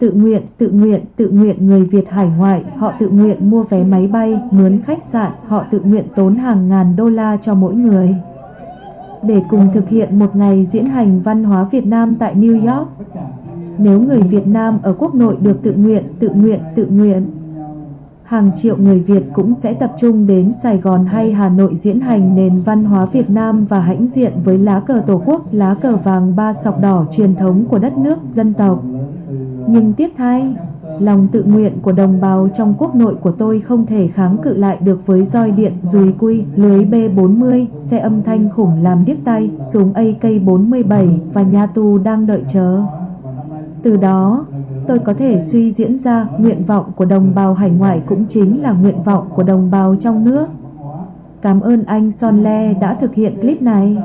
Tự nguyện, tự nguyện, tự nguyện người Việt hải ngoại, họ tự nguyện mua vé máy bay, mướn khách sạn, họ tự nguyện tốn hàng ngàn đô la cho mỗi người. Để cùng thực hiện một ngày diễn hành văn hóa Việt Nam tại New York. Nếu người Việt Nam ở quốc nội được tự nguyện, tự nguyện, tự nguyện, hàng triệu người Việt cũng sẽ tập trung đến Sài Gòn hay Hà Nội diễn hành nền văn hóa Việt Nam và hãnh diện với lá cờ Tổ quốc, lá cờ vàng ba sọc đỏ truyền thống của đất nước, dân tộc. Nhưng tiếc thay, lòng tự nguyện của đồng bào trong quốc nội của tôi không thể kháng cự lại được với roi điện, dùi cui, lưới B40, xe âm thanh khủng làm điếc tay, súng AK-47 và nhà tù đang đợi chờ. Từ đó, tôi có thể suy diễn ra nguyện vọng của đồng bào hải ngoại cũng chính là nguyện vọng của đồng bào trong nước. Cảm ơn anh Son Le đã thực hiện clip này.